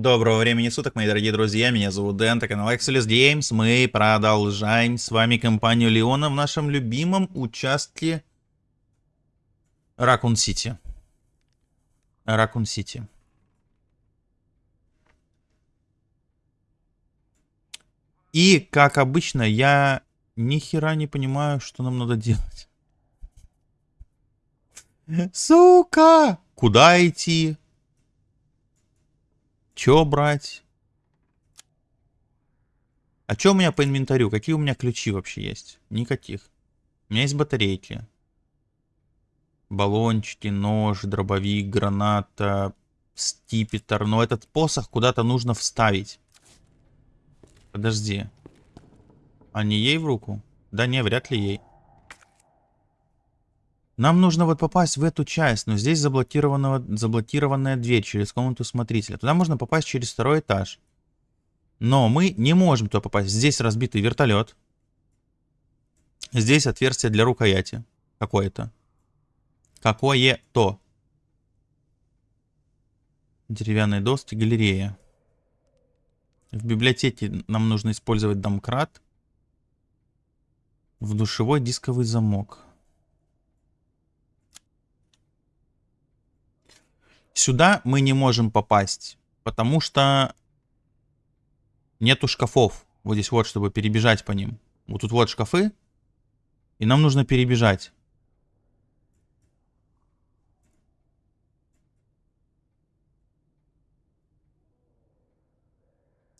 Доброго времени суток, мои дорогие друзья, меня зовут Дэн, это канал Excelus Games, мы продолжаем с вами компанию Леона в нашем любимом участке Ракун Сити. Ракун Сити. И, как обычно, я ни хера не понимаю, что нам надо делать. Сука! Куда идти? Чё брать? А чё у меня по инвентарю? Какие у меня ключи вообще есть? Никаких. У меня есть батарейки. Баллончики, нож, дробовик, граната, стипетр. Но этот посох куда-то нужно вставить. Подожди. А не ей в руку? Да не, вряд ли ей. Нам нужно вот попасть в эту часть, но здесь заблокированная дверь через комнату смотрителя. Туда можно попасть через второй этаж. Но мы не можем туда попасть. Здесь разбитый вертолет. Здесь отверстие для рукояти. Какое-то. Какое-то. Деревянные доски, галерея. В библиотеке нам нужно использовать домкрат. В душевой дисковый замок. Сюда мы не можем попасть, потому что нету шкафов. Вот здесь вот, чтобы перебежать по ним. Вот тут вот шкафы, и нам нужно перебежать.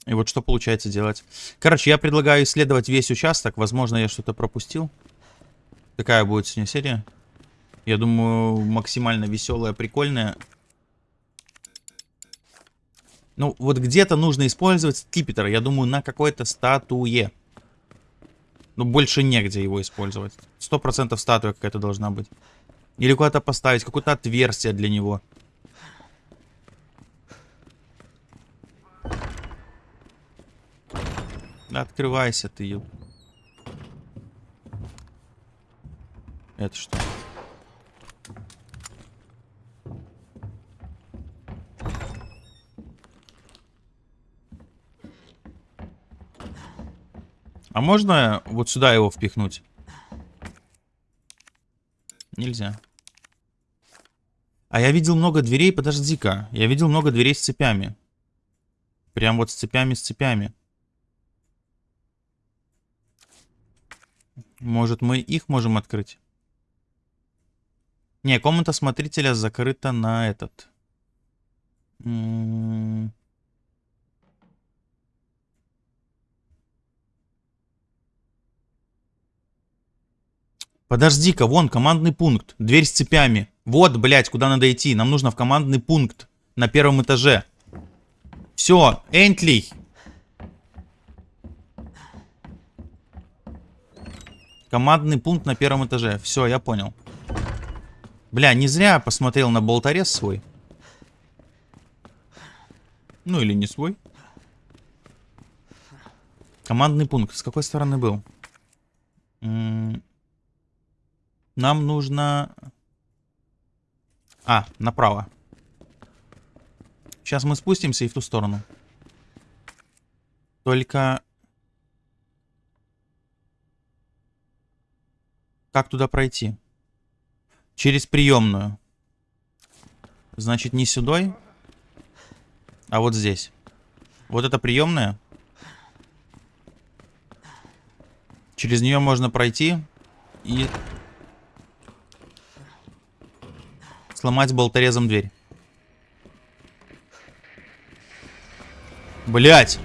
И вот что получается делать. Короче, я предлагаю исследовать весь участок. Возможно, я что-то пропустил. Такая будет сегодня серия. Я думаю, максимально веселая, прикольная. Ну, вот где-то нужно использовать скипетр. Я думаю, на какой-то статуе. Ну, больше негде его использовать. Сто процентов статуя какая-то должна быть. Или куда-то поставить, какое-то отверстие для него. Открывайся ты, Это что? А можно вот сюда его впихнуть? Нельзя. А я видел много дверей, подожди-ка. Я видел много дверей с цепями. Прям вот с цепями, с цепями. Может, мы их можем открыть? Не, комната смотрителя закрыта на этот. М -м Подожди-ка, вон командный пункт. Дверь с цепями. Вот, блядь, куда надо идти. Нам нужно в командный пункт на первом этаже. Все, Энтли. Командный пункт на первом этаже. Все, я понял. Бля, не зря посмотрел на болторез свой. Ну или не свой. Командный пункт. С какой стороны был? М нам нужно... А, направо. Сейчас мы спустимся и в ту сторону. Только... Как туда пройти? Через приемную. Значит, не сюда, а вот здесь. Вот это приемная. Через нее можно пройти и Сломать болторезом дверь. Блять!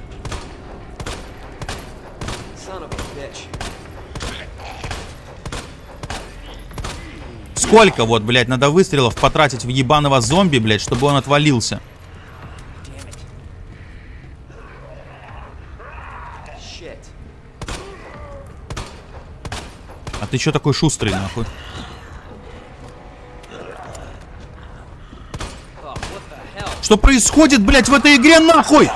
Сколько вот, блядь, надо выстрелов потратить в ебаного зомби, блядь, чтобы он отвалился? А ты что такой шустрый, нахуй? Что происходит, блядь, в этой игре нахуй?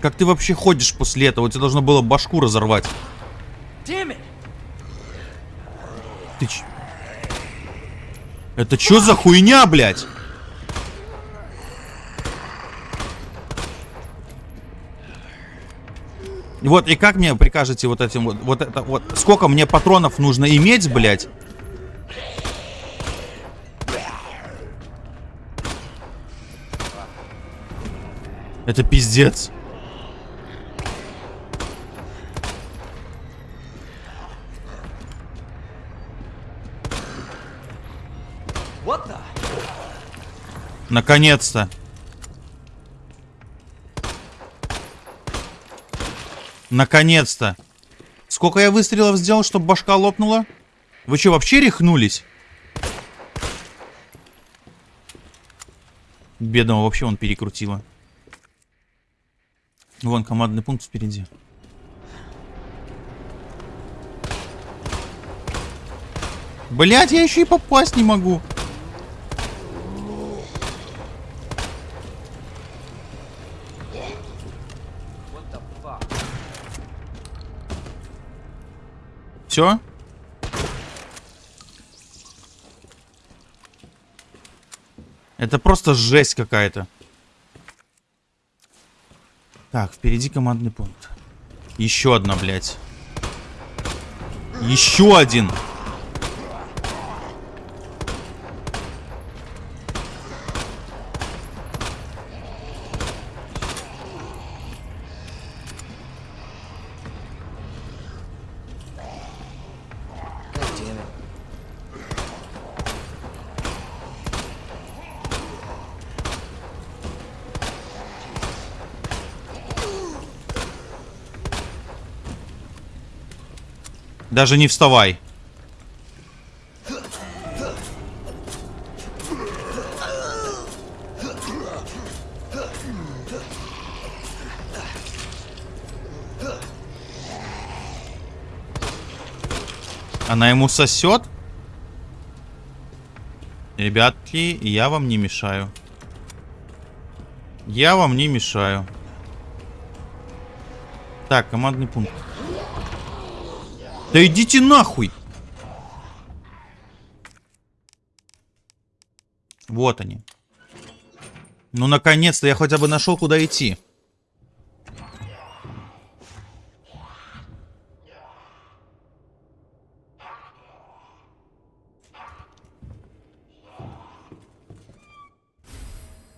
Как ты вообще ходишь после этого? Тебе должно было башку разорвать. Ты ч... Это что за хуйня, блядь? Вот, и как мне прикажете вот этим вот, вот это вот, сколько мне патронов нужно иметь, блядь? Это пиздец. Наконец-то. Наконец-то. Сколько я выстрелов сделал, чтобы башка лопнула? Вы что, вообще рехнулись? Бедного вообще он перекрутило. Вон командный пункт впереди. Блять, я еще и попасть не могу. Все? Это просто жесть какая-то. Так, впереди командный пункт. Еще одна, блядь. Еще один. Даже не вставай. Она ему сосет? Ребятки, я вам не мешаю. Я вам не мешаю. Так, командный пункт. Да идите нахуй! Вот они. Ну, наконец-то я хотя бы нашел, куда идти.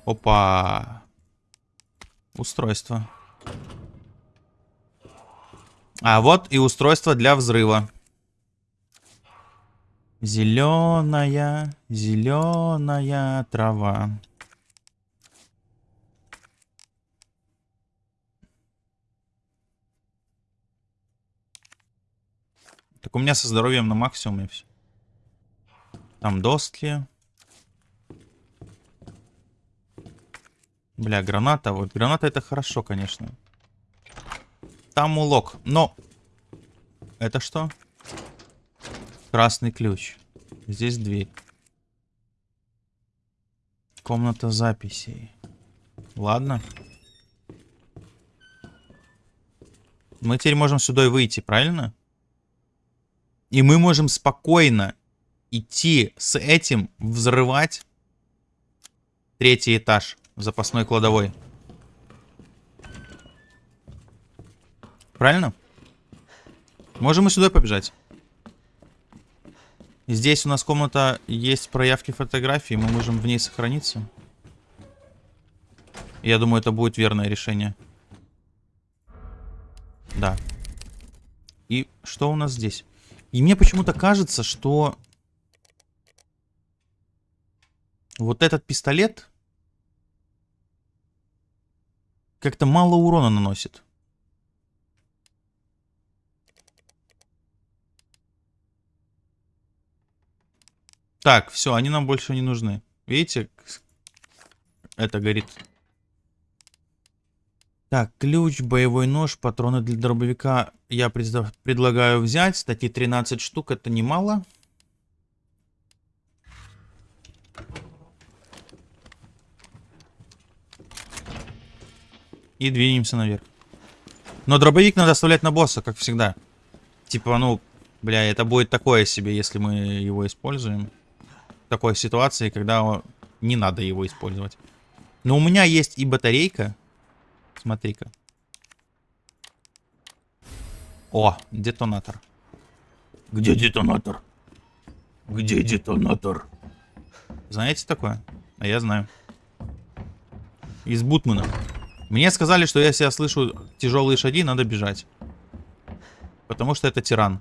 Опа. Устройство. А вот и устройство для взрыва. Зеленая, зеленая трава. Так у меня со здоровьем на максимуме все. Там доски. Бля, граната. Вот граната это хорошо, конечно. Там улок. Но... Это что? Красный ключ. Здесь дверь. Комната записей. Ладно. Мы теперь можем сюда и выйти, правильно? И мы можем спокойно идти с этим взрывать третий этаж запасной кладовой. Правильно? Можем мы сюда побежать. Здесь у нас комната есть проявки фотографии. Мы можем в ней сохраниться. Я думаю, это будет верное решение. Да. И что у нас здесь? И мне почему-то кажется, что... Вот этот пистолет... Как-то мало урона наносит. Так, все, они нам больше не нужны. Видите, это горит. Так, ключ, боевой нож, патроны для дробовика я пред... предлагаю взять. Такие 13 штук, это немало. И двинемся наверх. Но дробовик надо оставлять на босса, как всегда. Типа, ну, бля, это будет такое себе, если мы его используем. Такой ситуации, когда не надо его использовать. Но у меня есть и батарейка. Смотри-ка. О, детонатор. Где детонатор? Где детонатор? Знаете такое? А я знаю. Из Бутмана. Мне сказали, что если я слышу тяжелые шаги, надо бежать. Потому что это тиран.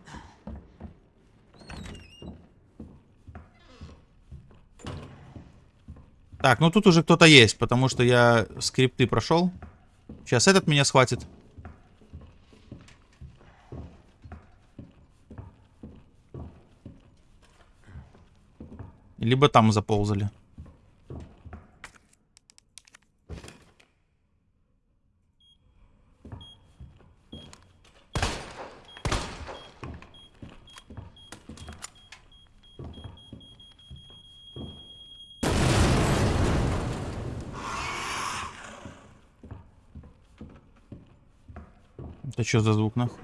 Так, ну тут уже кто-то есть, потому что я скрипты прошел. Сейчас этот меня схватит. Либо там заползали. Это что за звук нахуй?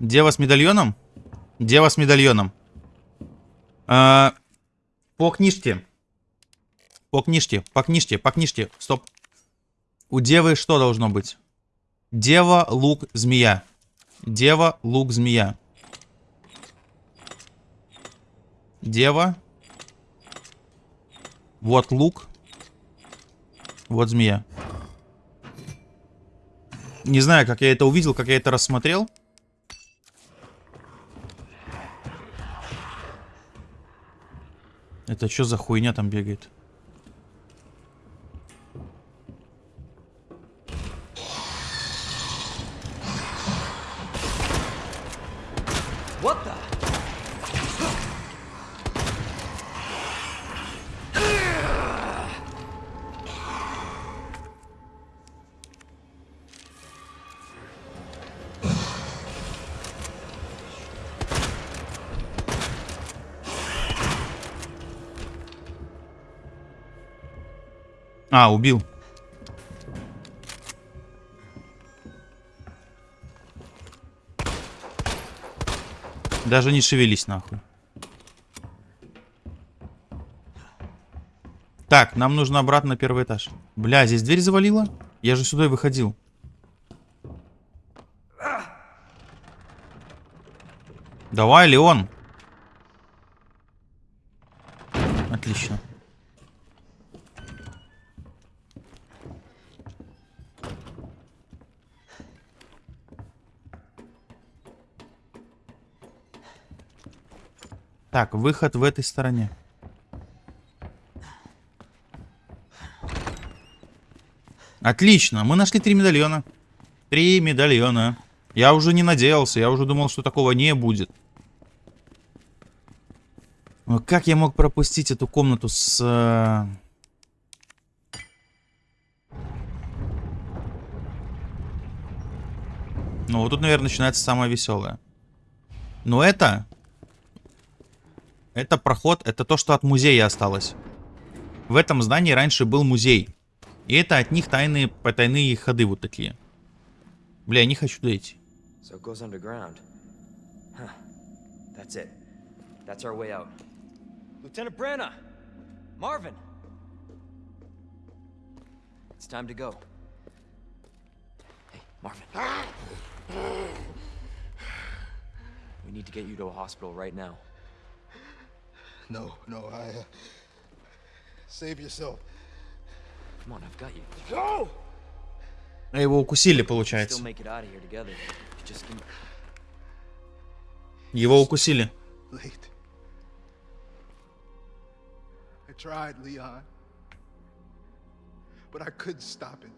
Дева с медальоном? Дева с медальоном. А, по книжке. По книжке, по книжке, по книжке. Стоп. У девы что должно быть? Дева, лук, змея. Дева, лук, змея. Дева. Вот лук. Вот змея. Не знаю, как я это увидел, как я это рассмотрел. Это что за хуйня там бегает? А, убил. Даже не шевелись нахуй. Так, нам нужно обратно на первый этаж. Бля, здесь дверь завалила? Я же сюда и выходил. Давай, Леон. Отлично. Так, выход в этой стороне. Отлично, мы нашли три медальона. Три медальона. Я уже не надеялся, я уже думал, что такого не будет. Но как я мог пропустить эту комнату с... э, Ну, вот тут, наверное, начинается самое веселое. Но это... Это проход, это то, что от музея осталось. В этом здании раньше был музей. И это от них тайные, потайные ходы вот такие. Бля, я не хочу туда идти. So it goes underground. Huh. That's it. That's our way out. Lieutenant Branna! Marvin! It's time to go. Hey, Marvin. We need to get you to a hospital right now. No, no, I. Uh, save yourself. Come on, I've got you. Go! А его укусили, получается. me... Его укусили. Late. I tried, Leon. But I couldn't stop it.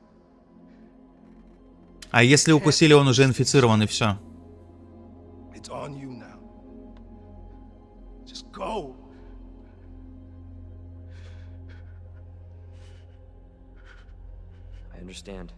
А если укусили, он уже инфицирован и все. It's on you now. Just go. understand.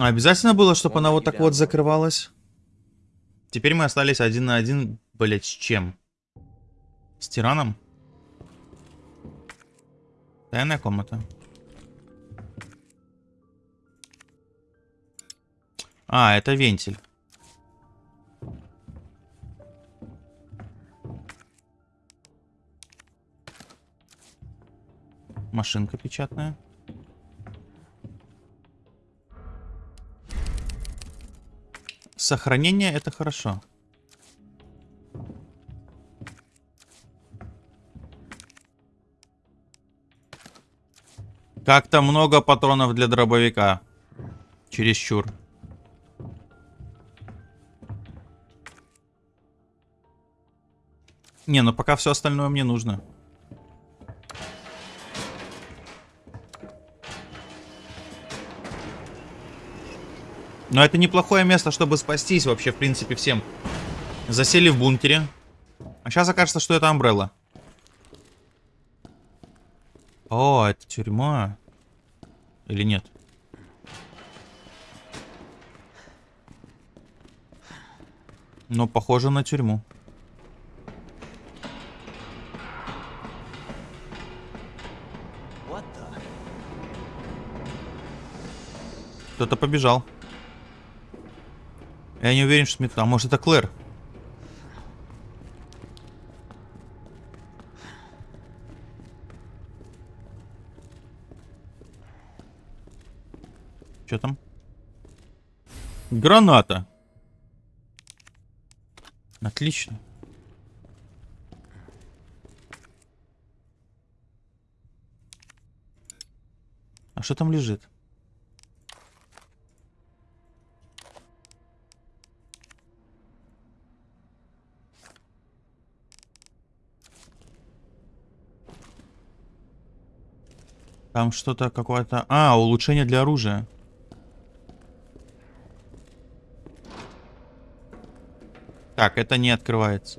А обязательно было, чтобы она вот так вот закрывалась? Теперь мы остались один на один, блять, с чем? С тираном? Тайная комната. А, это вентиль. Машинка печатная. Сохранение это хорошо. Как-то много патронов для дробовика. Чересчур. Не, ну пока все остальное мне нужно. Но это неплохое место, чтобы спастись вообще, в принципе, всем. Засели в бункере. А сейчас окажется, что это Амбрелла. О, это тюрьма. Или нет? Ну, похоже на тюрьму. Кто-то побежал. Я не уверен, что метро. А может это Клэр? Что там? Граната. Отлично. А что там лежит? Там что-то какое-то... А, улучшение для оружия. Так, это не открывается.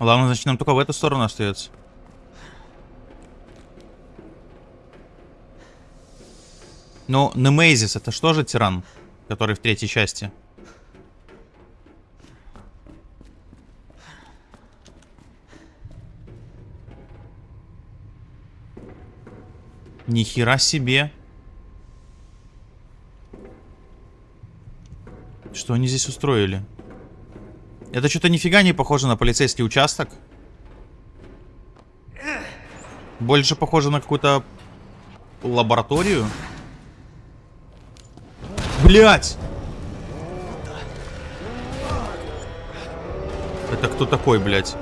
Ладно, значит, нам только в эту сторону остается. Ну, Немейзис, это что же тиран, который в третьей части? Ни хера себе. Что они здесь устроили? Это что-то нифига не похоже на полицейский участок. Больше похоже на какую-то лабораторию. Блять! Это кто такой, блядь?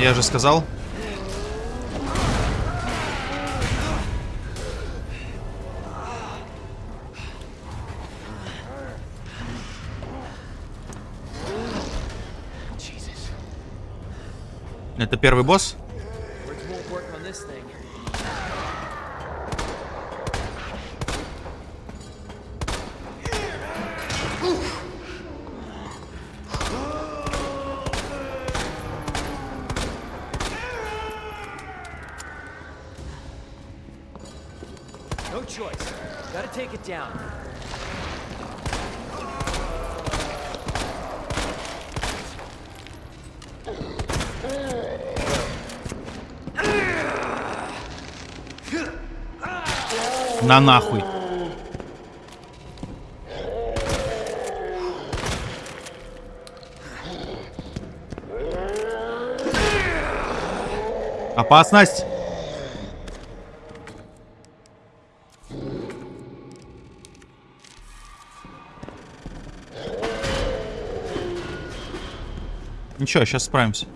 Я же сказал. Это первый босс? На нахуй. Опасность! Ничего, сейчас справимся.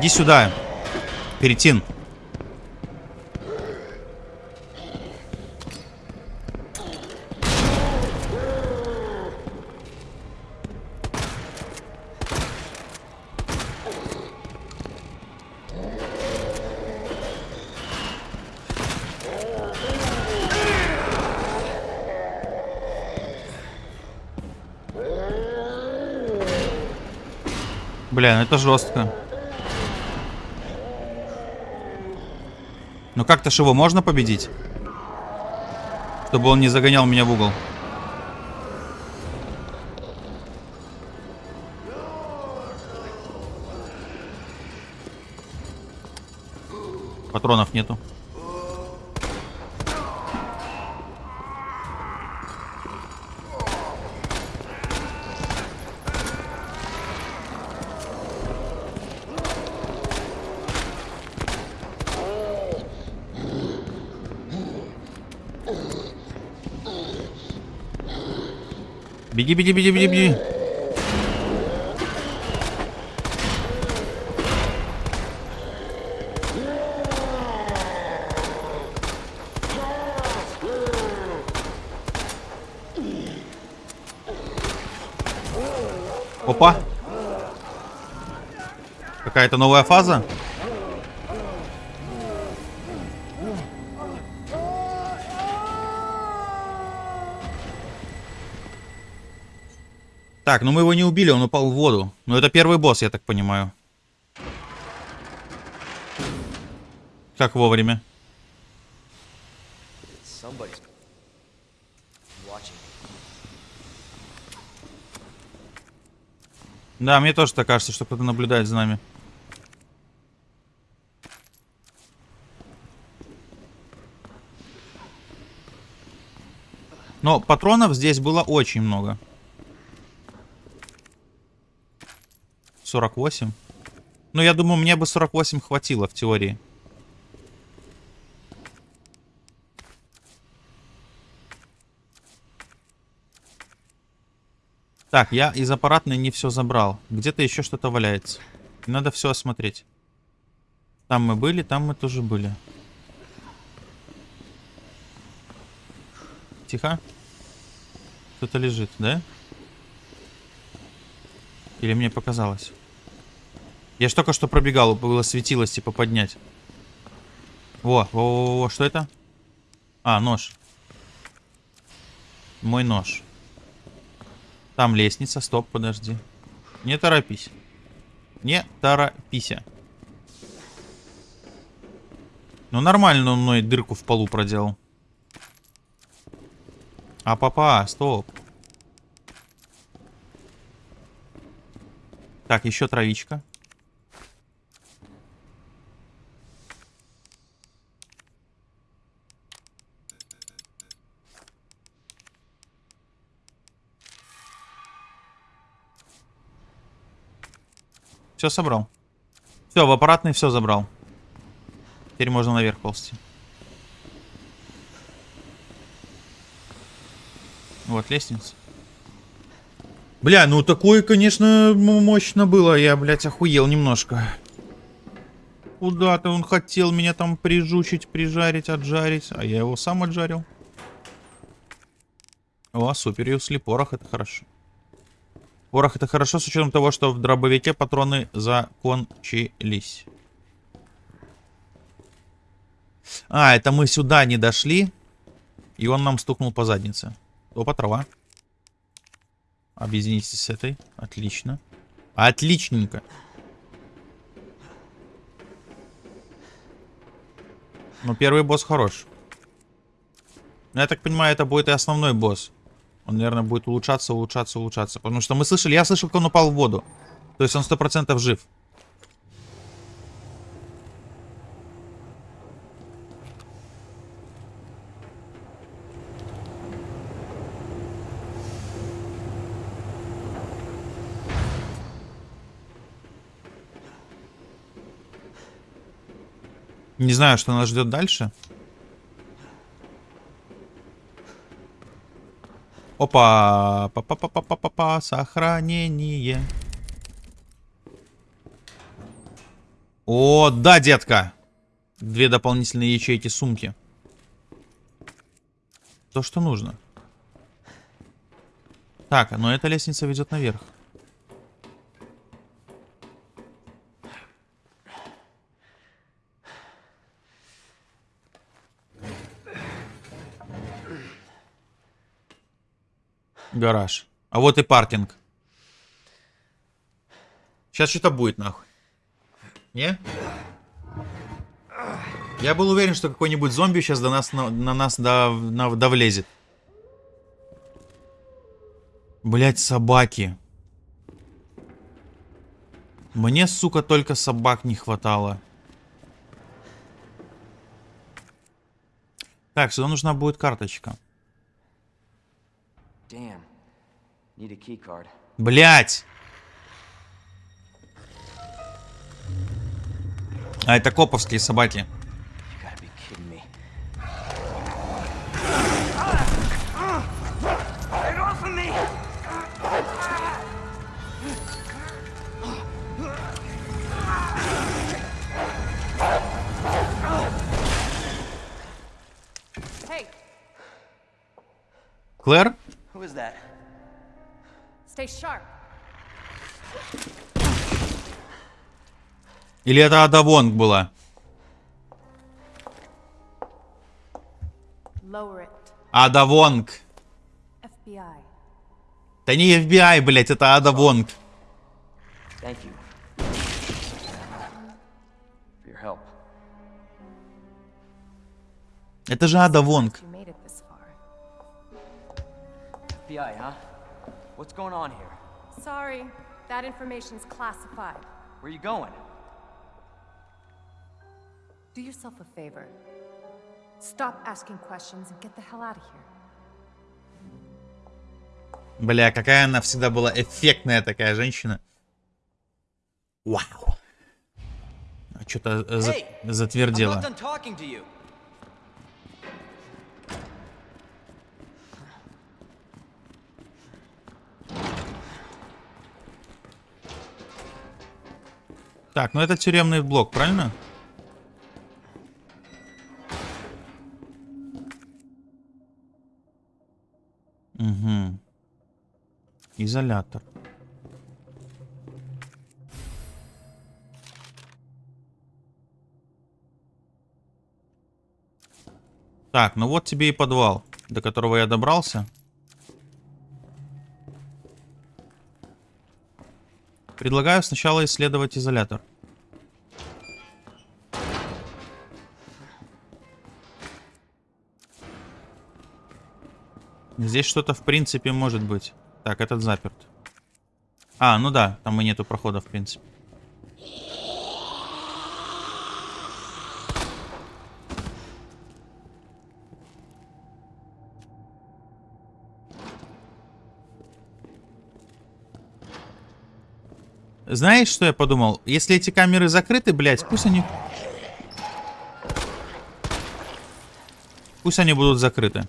Иди сюда. Перетин. Бля, ну это жестко. Как-то его можно победить? Чтобы он не загонял меня в угол. Патронов нету. Беги, беги, беги, беги, беги. Опа. Какая-то новая фаза. Так, ну мы его не убили, он упал в воду. Ну это первый босс, я так понимаю. Как вовремя. Да, мне тоже так кажется, что кто-то наблюдает за нами. Но патронов здесь было очень много. 48. Ну, я думаю, мне бы 48 хватило в теории. Так, я из аппаратной не все забрал. Где-то еще что-то валяется. Надо все осмотреть. Там мы были, там мы тоже были. Тихо. Кто-то лежит, да? Или мне показалось? Я ж только что пробегал, было светилось, типа, поднять. Во, во, во, во, что это? А, нож. Мой нож. Там лестница, стоп, подожди. Не торопись. Не торопись. Ну нормально он мной дырку в полу проделал. А папа, стоп. Так, еще травичка. Все собрал. Все, в аппаратный все забрал. Теперь можно наверх ползти. Вот лестница. Бля, ну такое, конечно, мощно было. Я, блядь, охуел немножко. Куда-то он хотел меня там прижучить, прижарить, отжарить. А я его сам отжарил. О, супер, если порох, это хорошо. Порох это хорошо с учетом того, что в дробовике патроны закончились. А, это мы сюда не дошли. И он нам стукнул по заднице. Опа, трава. Объединитесь с этой. Отлично. Отличненько. Ну, первый босс хорош. Я так понимаю, это будет и основной босс. Он, наверное, будет улучшаться, улучшаться, улучшаться. Потому что мы слышали, я слышал, как он упал в воду. То есть он сто процентов жив. Не знаю, что нас ждет дальше. Опа! Па-па-па-па-па-па! Сохранение. О, да, детка! Две дополнительные ячейки сумки. То, что нужно. Так, но эта лестница ведет наверх. Гараж. А вот и паркинг. Сейчас что-то будет, нахуй. Не? Я был уверен, что какой-нибудь зомби сейчас до нас, на, на нас до, на, довлезет. Блять, собаки. Мне, сука, только собак не хватало. Так, сюда нужна будет карточка. Damn. Need a key card. Блять! А это коповские собаки. You Или это Ада Вонг была? Ада Вонг. FBI. Да не FBI, блять, это Ада Вонг. Thank you. For your help. Это же Ада Вонг. FBI, huh? What's going on here? Sorry, that information's classified. Where you going? Do yourself a favor. Stop asking questions and get the hell out of here. Бля, какая она всегда была эффектная такая женщина. Вау. А что-то за- Hey! Так, ну это тюремный блок, правильно? Угу. Изолятор. Так, ну вот тебе и подвал, до которого я добрался. Предлагаю сначала исследовать изолятор. Здесь что-то в принципе может быть. Так, этот заперт. А, ну да, там и нету прохода в принципе. Знаешь, что я подумал? Если эти камеры закрыты, блядь, пусть они... Пусть они будут закрыты.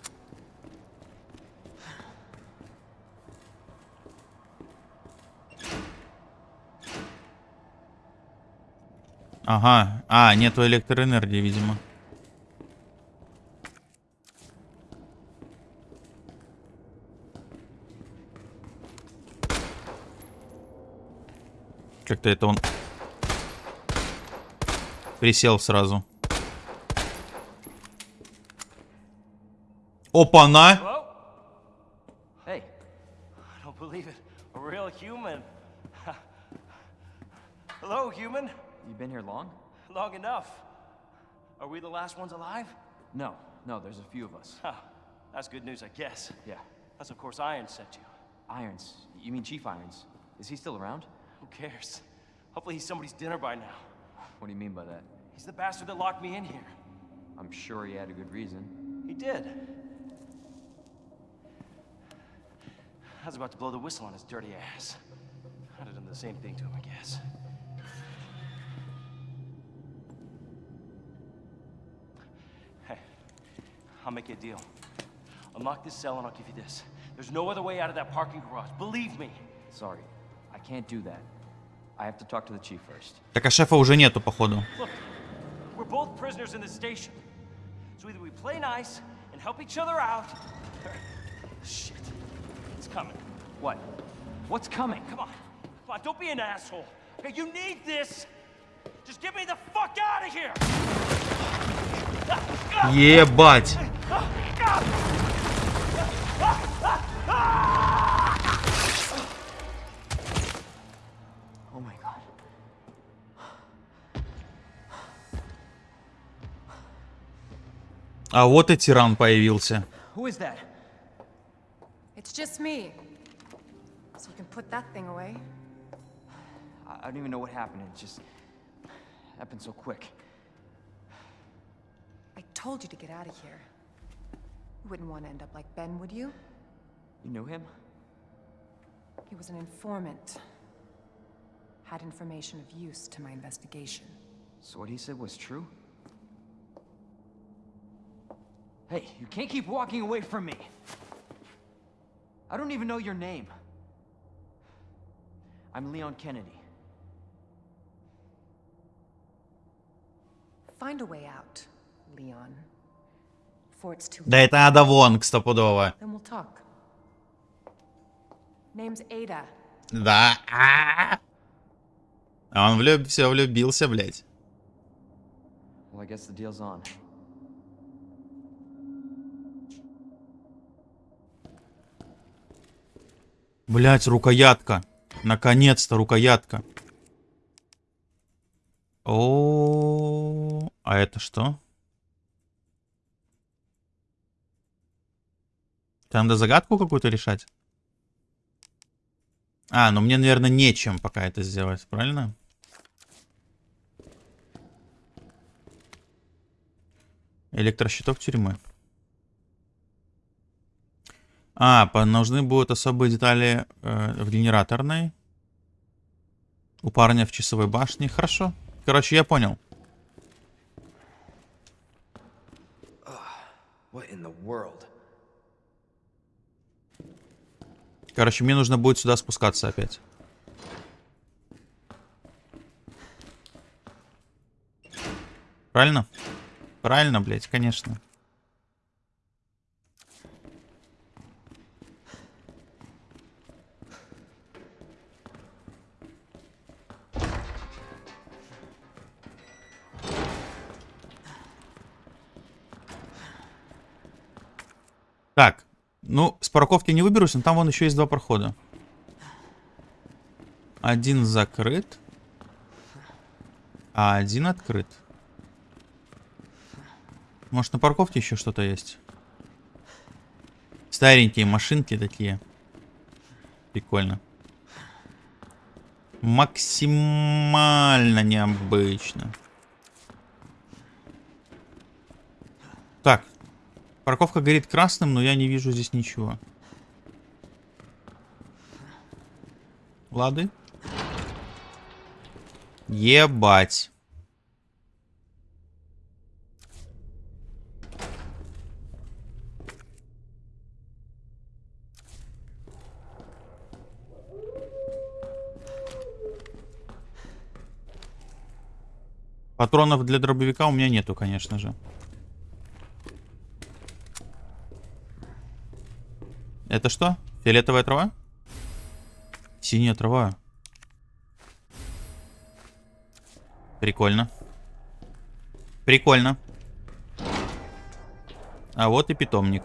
Ага. А, нету электроэнергии, видимо. Как-то это он присел сразу. Опа-на! Last ones alive? No, no, there's a few of us. Huh. That's good news, I guess. Yeah. That's of course Iron sent you. Irons. You mean Chief Irons? Is he still around? Who cares? Hopefully he's somebody's dinner by now. What do you mean by that? He's the bastard that locked me in here. I'm sure he had a good reason. He did. I was about to blow the whistle on his dirty ass. I'd have done the same thing to him, I guess. I'll make you a deal. Unlock this cell and I'll give you this. There's no other way out of that parking garage. Believe me. Sorry, I can't do that. I have to talk to the chief first. Так, а шефа уже нету, походу. Look, we're both prisoners in this station. So either we play nice and help each other out, or... Shit. It's coming. What? What's coming? Come on. Come on, don't be an asshole. Okay, you need this. Just get me the fuck out of here. Ебать! Oh my god. А вот и тиран появился. Who is that? It's just me. So you can put that thing away. I don't even know what happened. It just happened so quick. I told you to get out of here. You wouldn't want to end up like Ben, would you? You knew him? He was an informant. Had information of use to my investigation. So what he said was true? Hey, you can't keep walking away from me. I don't even know your name. I'm Leon Kennedy. Find a way out, Leon. Да это Ада Вонг стопудово. Then we'll talk. Name's Ada. Да. А он влюб... все влюбился, блядь. Well. Блять, рукоятка. Наконец-то рукоятка. О, а это что? Там надо загадку какую-то решать? А, ну мне, наверное, нечем пока это сделать, правильно? Электрощиток тюрьмы. А, нужны будут особые детали э, в генераторной. У парня в часовой башне. Хорошо. Короче, я понял. What in the world? Короче, мне нужно будет сюда спускаться опять. Правильно? Правильно, блядь, конечно. Парковки не выберусь, но там вон еще есть два прохода. Один закрыт, а один открыт. Может, на парковке еще что-то есть? Старенькие машинки такие. Прикольно. Максимально необычно. Так. Парковка горит красным, но я не вижу здесь ничего. Лады? Ебать. Патронов для дробовика у меня нету, конечно же. Это что? Фиолетовая трава? Синяя трава. Прикольно. Прикольно. А вот и питомник.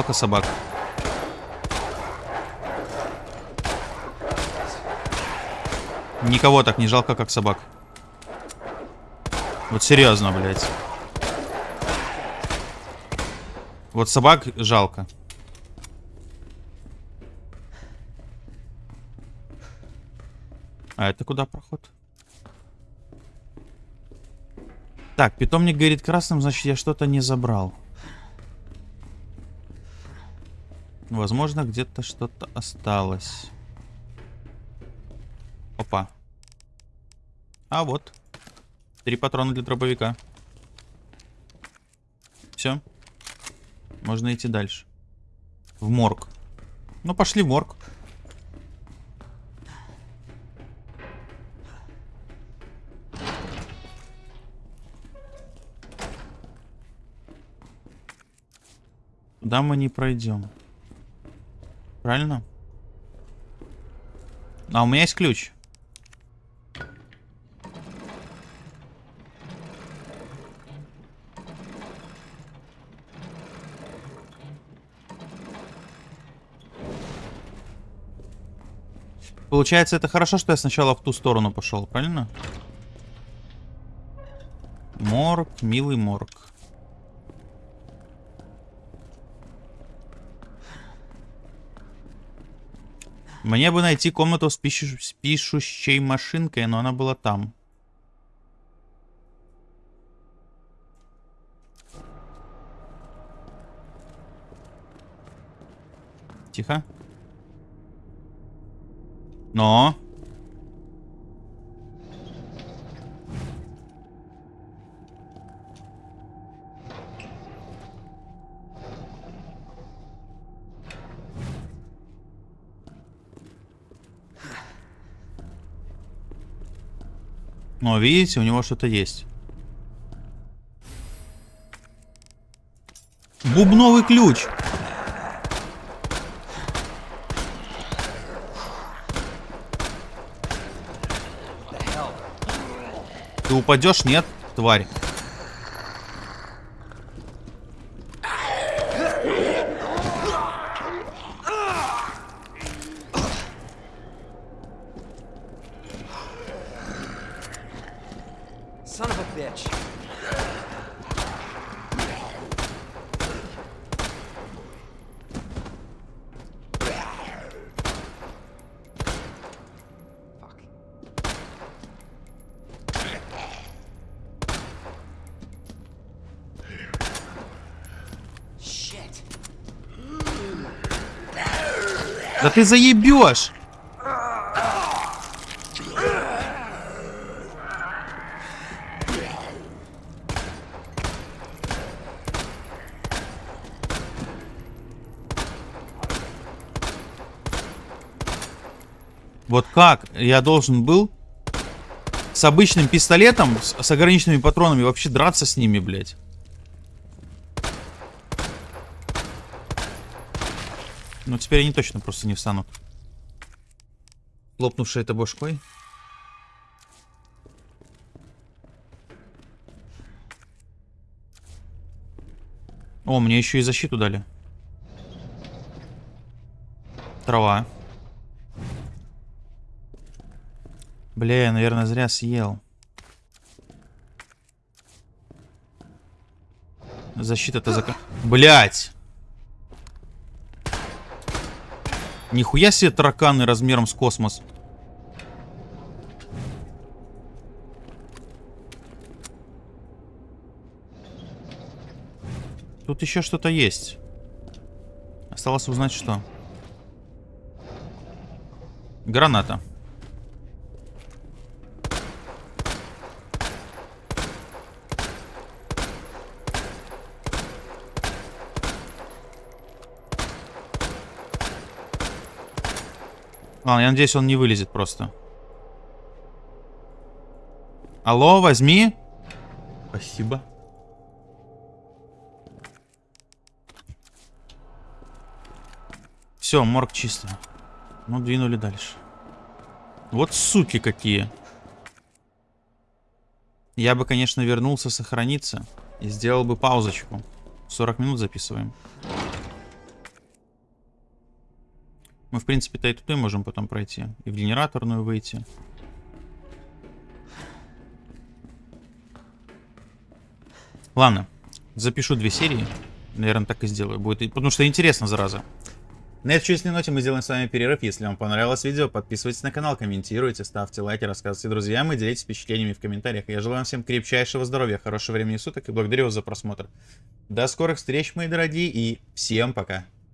Жалко собак. Никого так не жалко, как собак. Вот серьезно, блядь. Вот собак жалко. А это куда проход? Так, питомник горит красным, значит я что-то не забрал. Возможно, где-то что-то осталось. Опа. А вот. Три патрона для дробовика. Все. Можно идти дальше. В морг. Ну, пошли в морг. Туда мы не пройдем. Правильно? А у меня есть ключ. Получается, это хорошо, что я сначала в ту сторону пошел, правильно? Морг, милый морг. Мне бы найти комнату с, пишу- с пишущей машинкой, но она была там. Тихо. Но. Но видите, у него что-то есть. Бубновый ключ. Ты упадешь? Нет, тварь. Да ты заебешь! Вот как я должен был с обычным пистолетом, с, ограниченными патронами, вообще драться с ними, блядь? Ну, теперь они точно просто не встанут. Лопнувшая это башкой. О, мне еще и защиту дали. Трава. Бля, я, наверное, зря съел. Защита-то зака... Блять! Нихуя себе тараканы размером с космос. Тут еще что-то есть. Осталось узнать, что. Граната. Ладно, я надеюсь, он не вылезет просто. Алло, возьми. Спасибо. Все, морг чисто. Ну, двинули дальше. Вот суки какие. Я бы, конечно, вернулся сохраниться. И сделал бы паузочку. 40 минут записываем. В принципе-то и туда можем потом пройти. И в генераторную выйти. Ладно. Запишу две серии. Наверное, так и сделаю. Будет, потому что интересно, зараза. На этой чудесной ноте мы сделаем с вами перерыв. Если вам понравилось видео, подписывайтесь на канал, комментируйте, ставьте лайки, рассказывайте друзьям и делитесь впечатлениями в комментариях. Я желаю вам всем крепчайшего здоровья, хорошего времени суток и благодарю вас за просмотр. До скорых встреч, мои дорогие, и всем пока.